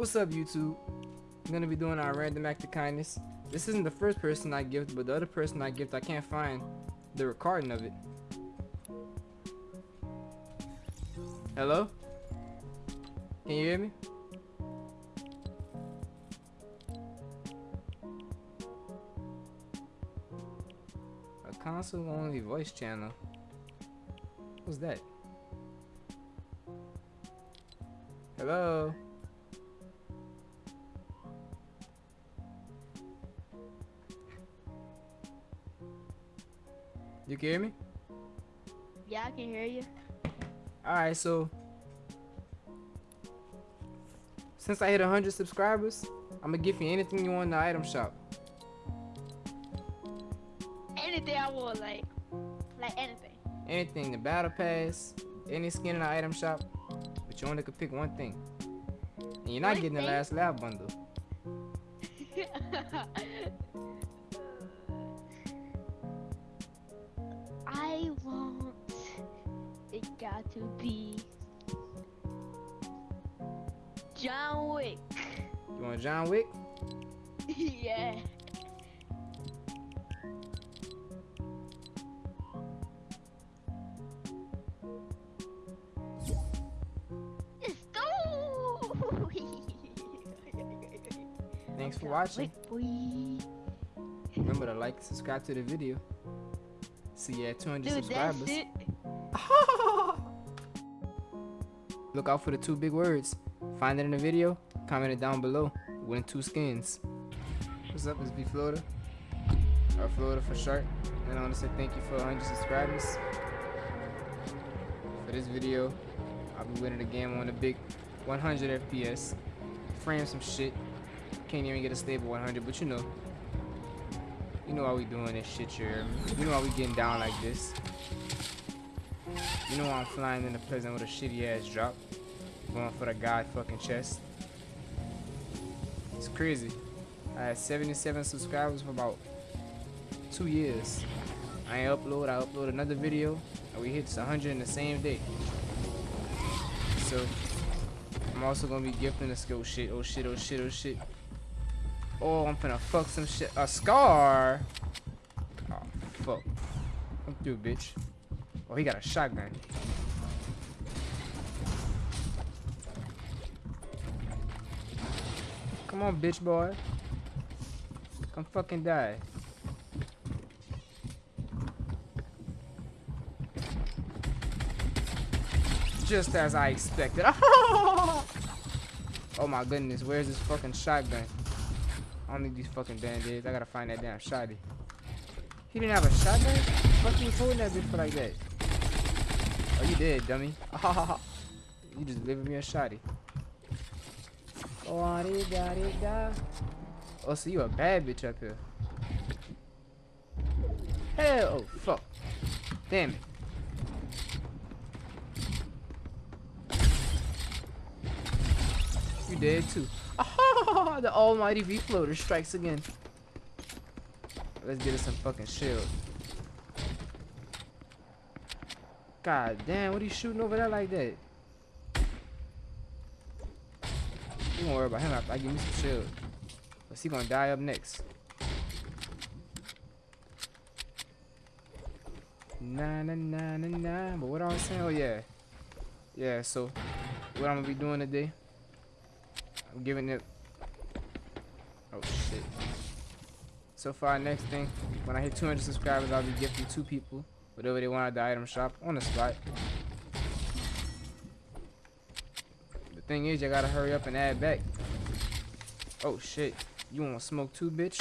What's up, YouTube? I'm gonna be doing our random act of kindness. This isn't the first person I gift, but the other person I gift, I can't find the recording of it. Hello? Can you hear me? A console only voice channel. What's that? Hello? You can hear me? Yeah, I can hear you. Alright, so since I hit 100 subscribers, I'm gonna give you anything you want in the item shop. Anything I want, like, like anything. Anything, the battle pass, any skin in the item shop, but you only could pick one thing. And you're not One getting the Last Laugh bundle. got to be John Wick. You want John Wick? yeah. Let's go! Thanks for watching. Remember to like and subscribe to the video. See you at 200 Dude, subscribers. Look out for the two big words. Find it in the video, comment it down below. Win two skins. What's up, it's B Florida. Or Florida for short. And I want to say thank you for 100 subscribers. For this video, I'll be winning the game on a big 100 FPS. Frame some shit. Can't even get a stable 100, but you know. You know how we doing this shit here. You know how we getting down like this. You know I'm flying in the prison with a shitty ass drop. Going for the god fucking chest. It's crazy. I had 77 subscribers for about two years. I upload, I upload another video, and we hit 100 in the same day. So, I'm also gonna be gifting the skill shit. Oh shit, oh shit, oh shit. Oh, I'm finna fuck some shit. A scar? Oh, fuck. Come through, bitch. Oh, he got a shotgun. Come on, bitch boy. Come fucking die. Just as I expected. oh my goodness, where's this fucking shotgun? I don't need these fucking band-aids. I gotta find that damn shotty. He didn't have a shotgun? Fuck you holding that bitch for like that? Oh, you dead, dummy. you just giving me a shotty. Oh. Oh, so you a bad bitch up here. Hell, oh, fuck. Damn it. You dead too. the almighty V-floater strikes again. Let's get us some fucking shield. God damn, what are you shooting over there like that? You don't worry about him after I give me some shield. Cause he gonna die up next. Nah nah nah nah nah. But what I was saying, oh yeah. Yeah, so what I'm gonna be doing today. I'm giving it Oh shit. So our next thing, when I hit 200 subscribers, I'll be gifting two people whatever they want at the item shop on the spot. Thing is, you gotta hurry up and add back. Oh shit. You wanna smoke too, bitch?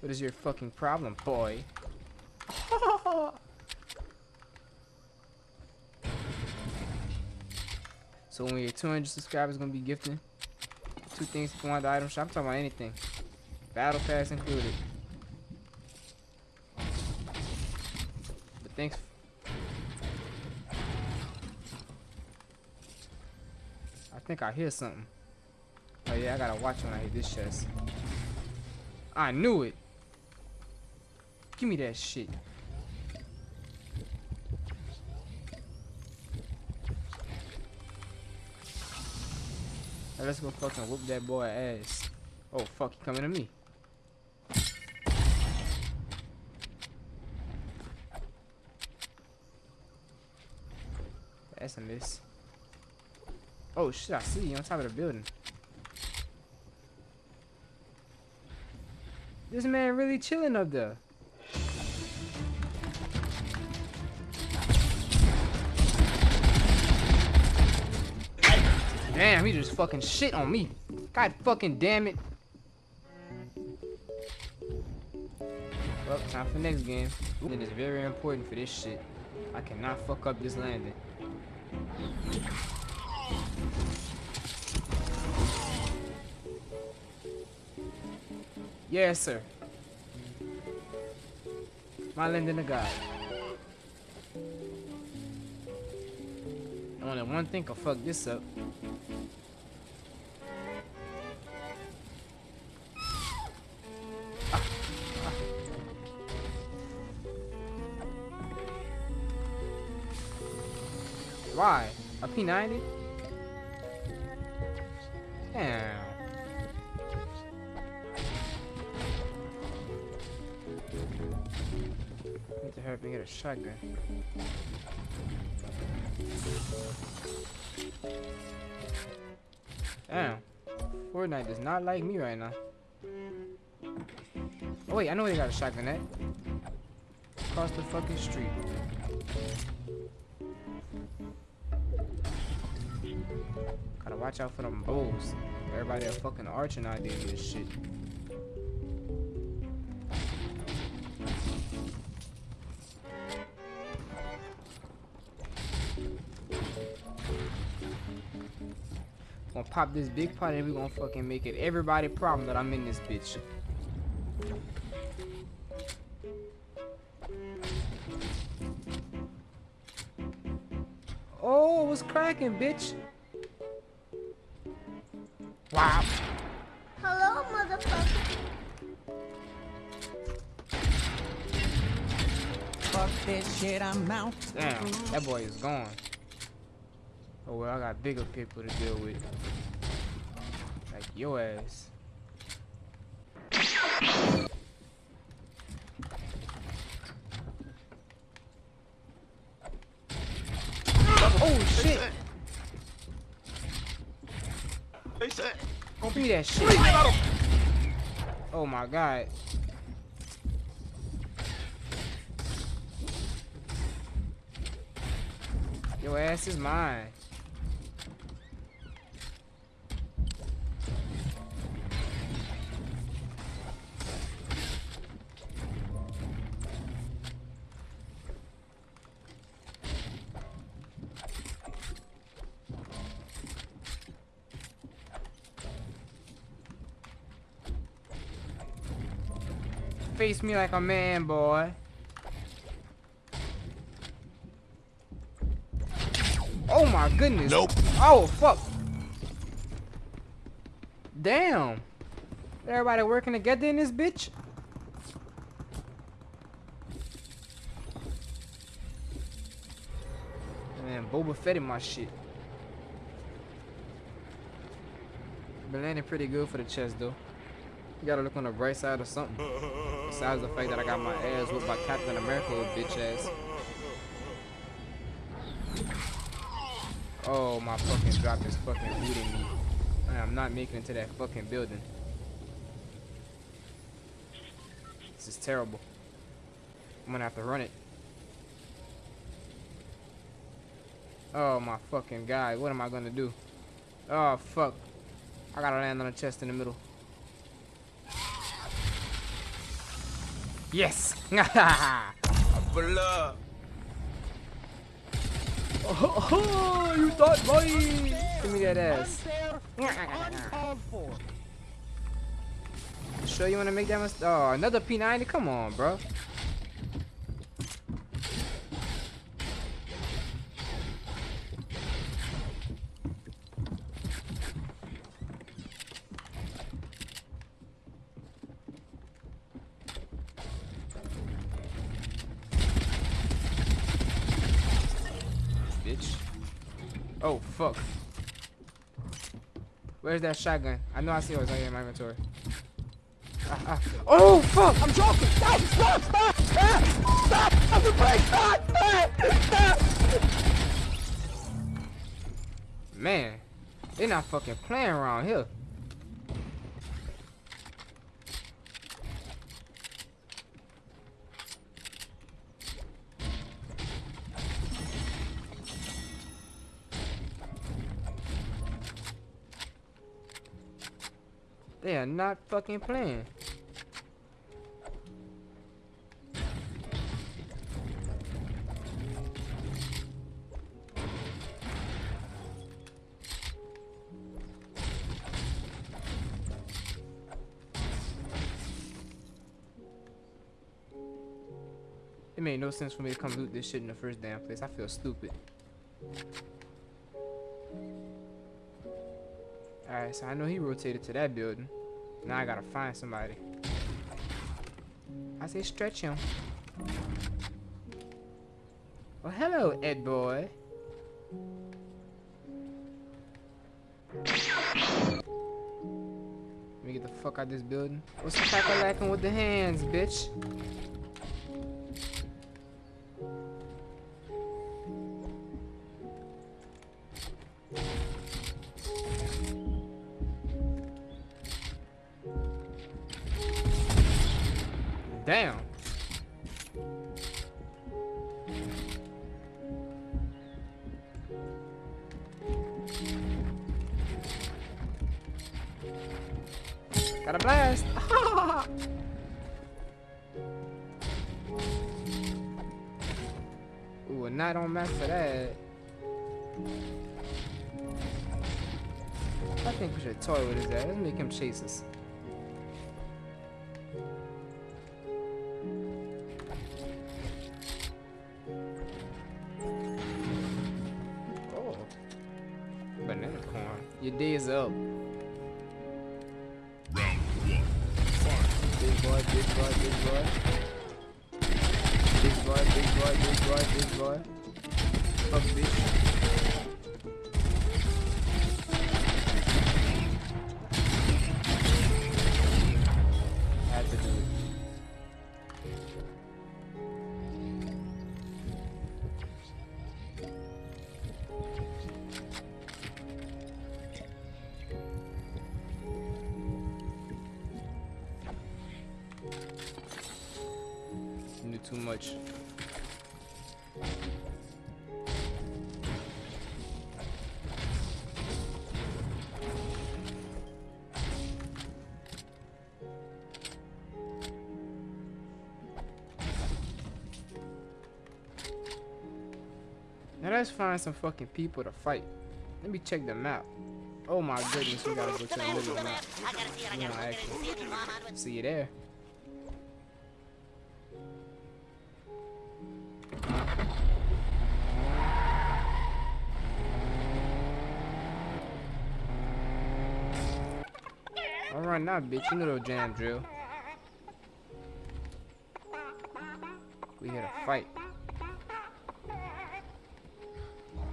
What is your fucking problem, boy? so when you're 200 subscribers, gonna be gifting two things if you want the item shop. I'm talking about anything. Battle pass included. But thanks. I think I hear something. Oh yeah, I gotta watch when I hit this chest. I knew it. Give me that shit. Now let's go fucking whoop that boy ass. Oh fuck, he coming to me. That's a miss. Oh shit, I see you on top of the building. This man really chilling up there. Damn, he just fucking shit on me. God fucking damn it. Well, time for next game. It is very important for this shit. I cannot fuck up this landing. Yes, sir. My landing a guy. Only one thing can fuck this up. Why? A P90? Damn. Get a shotgun. Damn. Fortnite does not like me right now. Oh wait, I know they got a shotgun at. Across the fucking street. Gotta watch out for them bulls. Everybody a fucking arching idea this shit. Gonna pop this big pot and we gonna fucking make it everybody problem that I'm in this bitch. Oh, what's cracking, bitch? Wow. Hello, motherfucker. Fuck this shit, I'm out. Damn, that boy is gone. Oh well, I got bigger people to deal with. Like your ass. Oh shit! Be that shit. Oh my god. Your ass is mine. Me like a man, boy. Oh my goodness. Nope. Oh fuck. Damn. Everybody working together in this bitch? Man, Boba Fett in my shit. Been landing pretty good for the chest though. You gotta look on the bright side or something. Besides the fact that I got my ass whooped by Captain America, bitch ass. Oh, my fucking drop is fucking booting me. I'm not making it to that fucking building. This is terrible. I'm gonna have to run it. Oh my fucking god, what am I gonna do? Oh fuck. I gotta land on a chest in the middle. Yes! Blah. oh, you thought, boy! Give me that ass. Sure you wanna make that mistake? Oh, another P90? Come on, bro. Bitch. Oh, fuck. Where's that shotgun? I know I see it right here in my inventory. Ah, ah. Oh fuck! I'm joking. Stop! Stop! Stop! Stop! Stop! Stop the brake! Stop! Stop! Stop! Man, they're not fucking playing around here. They are not fucking playing. It made no sense for me to come loot this shit in the first damn place. I feel stupid. Alright, so I know he rotated to that building. Now I gotta find somebody. I say stretch him. Well, hello, Ed boy. Let me get the fuck out of this building. What's the fuck lacking with the hands, bitch? Damn. Got a blast. Ooh, a night on match for that. I think we should toy with his ass. Let's make him chase us. Your day is up. Big boy, big boy, big boy. Big boy, big boy, big boy, big boy. Fuck bitch. Now let's find some fucking people to fight. Let me check the map. Oh my goodness, we gotta go to the map. See you there. Alright now, bitch, you know jam drill. We here to fight.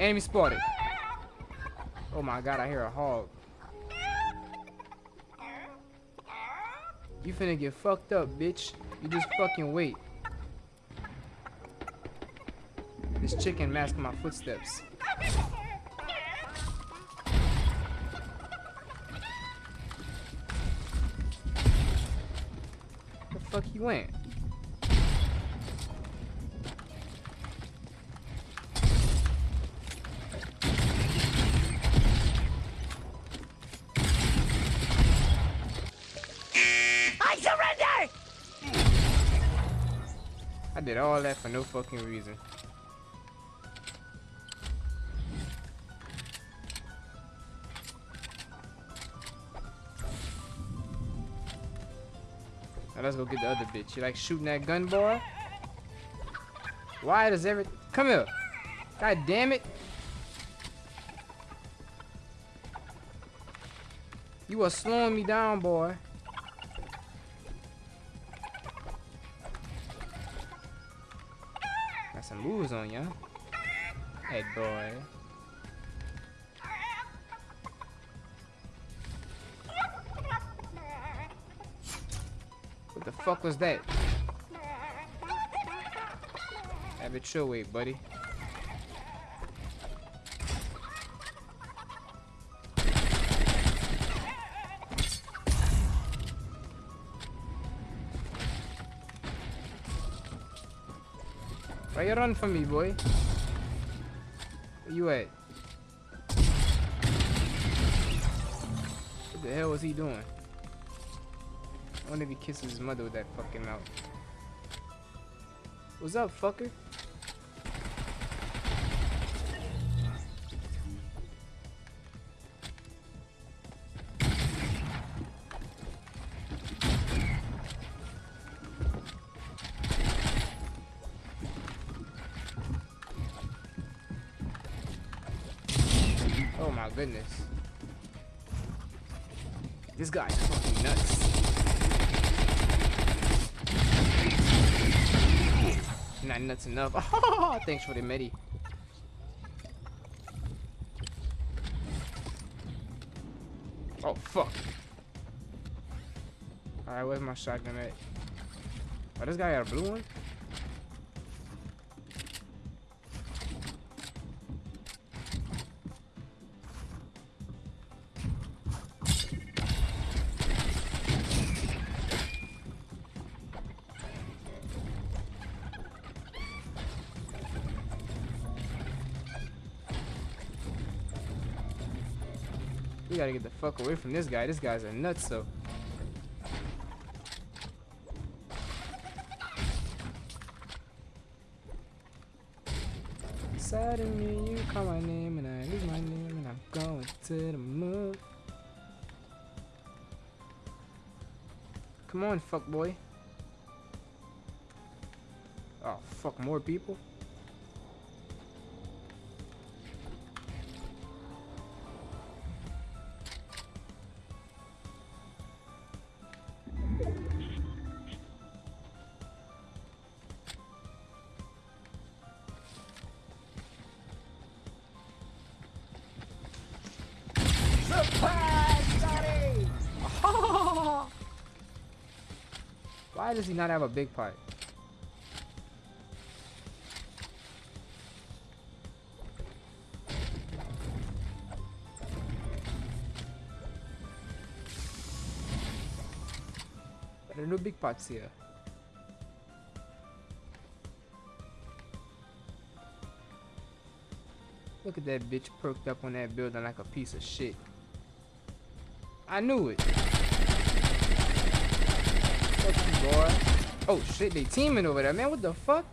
Enemy spotted. Oh my god, I hear a hog. You finna get fucked up, bitch. You just fucking wait. This chicken masking my footsteps. The fuck he went? Did all that for no fucking reason. Now let's go get the other bitch. You like shooting that gun, boy? Why does every... Come here. God damn it. You are slowing me down, boy. moves on ya. Hey, boy. What the fuck was that? Have it your way, buddy. Why you run from me, boy? Where you at? What the hell was he doing? I wonder if he kisses his mother with that fucking mouth. What's up, fucker? This guy's fucking nuts. Not nuts enough. Thanks for the medi. Oh fuck. Alright, where's my shotgun at? Oh, this guy got a blue one? Gotta get the fuck away from this guy. This guy's a nut, so. Suddenly you call my name and I lose my name and I'm going to the moon. Come on, fuck boy. Oh, fuck more people? Why does he not have a big pipe? There are no big pots here. Look at that bitch perked up on that building like a piece of shit. I knew it. Oh shit, they teaming over there, man. What the fuck?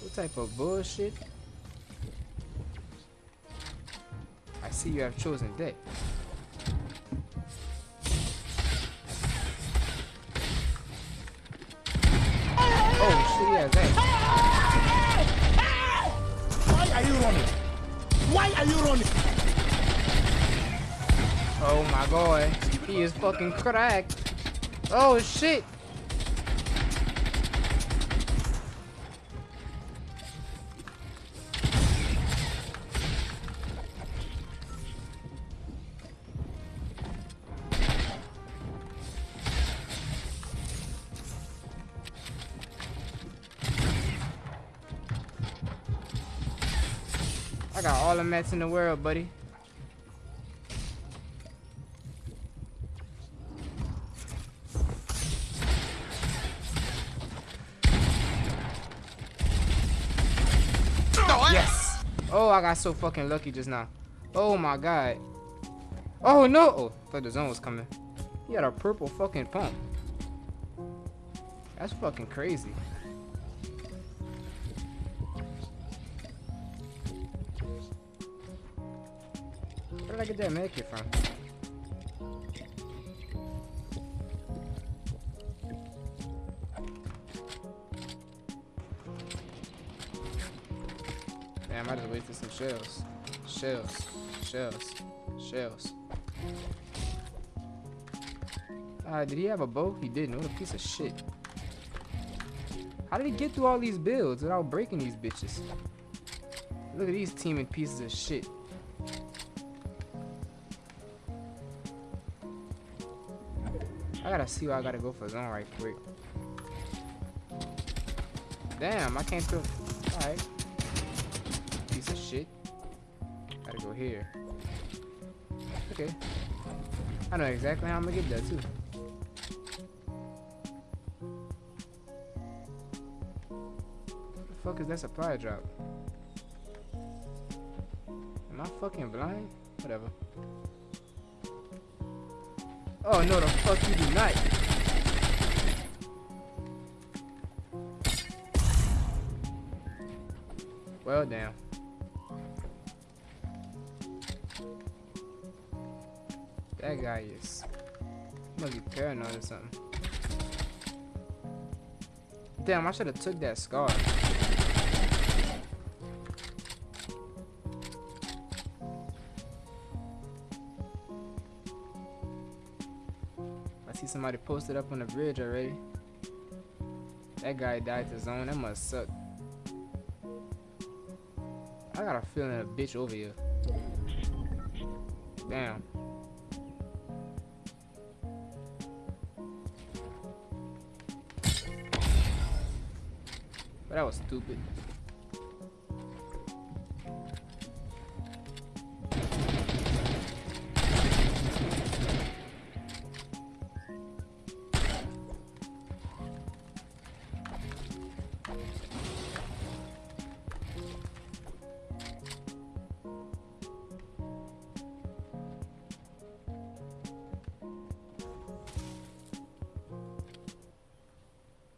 What type of bullshit? I see you have chosen deck. My god, he is fucking cracked. Oh shit. I got all the mats in the world, buddy. Oh, I got so fucking lucky just now. Oh my god. Oh no. Oh, thought the zone was coming. He had a purple fucking pump. That's fucking crazy. Where did I get that med kit from? shells, shells, shells, shells. Uh, did he have a bow? He didn't. What a piece of shit. How did he get through all these builds without breaking these bitches? Look at these teaming pieces of shit. I gotta see where I gotta go for zone right quick. Damn, I can't feel... Alright. Gotta here. Okay. I know exactly how I'm gonna get there too. What the fuck is that supply drop? Am I fucking blind? Whatever. Oh no, the fuck you do not. Well, damn. That guy is must be paranoid or something. Damn, I should have took that scar. I see somebody posted up on the bridge already. That guy died to zone. That must suck. I got a feeling a bitch over here. Damn. That was stupid.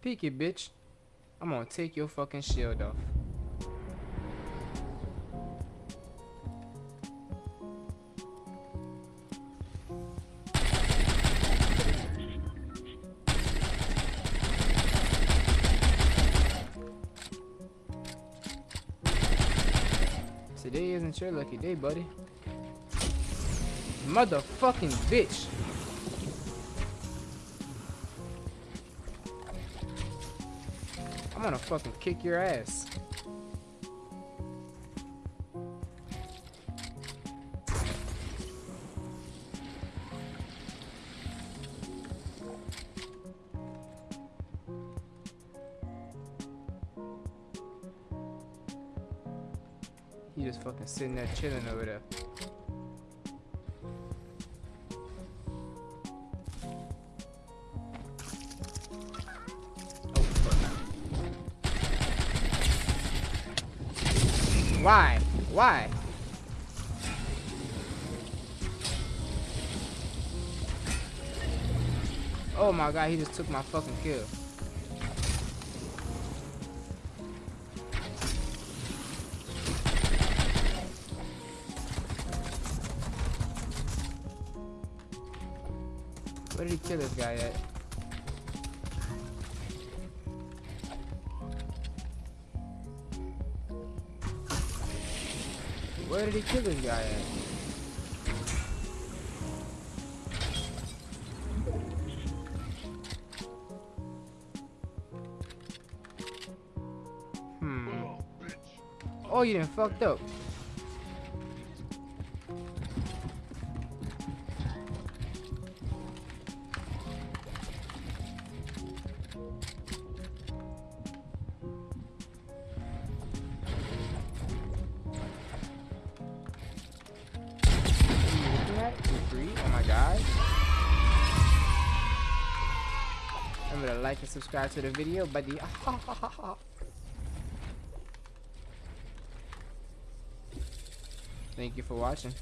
Peek it, bitch. I'm gonna take your fucking shield off. Today isn't your lucky day, buddy. Motherfucking bitch. Gonna fucking kick your ass. He just fucking sitting there chilling over there. Why? Oh my god, he just took my fucking kill. Where did he kill this guy at? Where did he kill this guy at? Hmm. Oh, you done fucked up. Like and subscribe to the video, buddy. Thank you for watching.